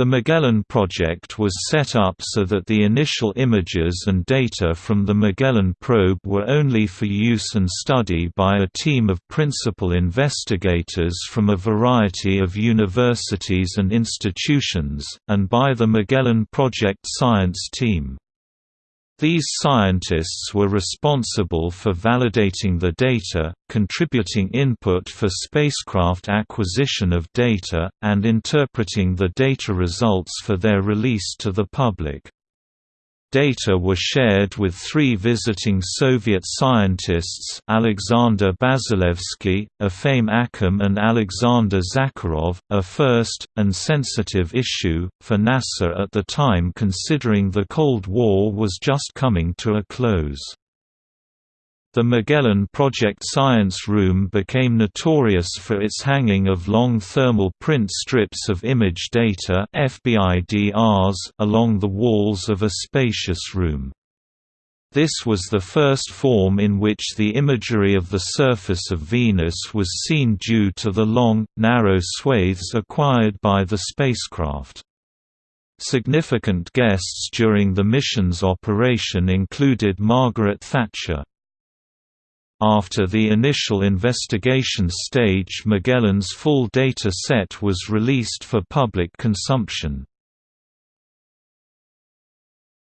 The Magellan project was set up so that the initial images and data from the Magellan probe were only for use and study by a team of principal investigators from a variety of universities and institutions, and by the Magellan Project Science Team. These scientists were responsible for validating the data, contributing input for spacecraft acquisition of data, and interpreting the data results for their release to the public. Data were shared with three visiting Soviet scientists Alexander Basilevsky, Efim Akim and Alexander Zakharov, a first, and sensitive issue, for NASA at the time considering the Cold War was just coming to a close. The Magellan Project Science Room became notorious for its hanging of long thermal print strips of image data FBIDRs along the walls of a spacious room. This was the first form in which the imagery of the surface of Venus was seen due to the long, narrow swathes acquired by the spacecraft. Significant guests during the mission's operation included Margaret Thatcher. After the initial investigation stage Magellan's full data set was released for public consumption.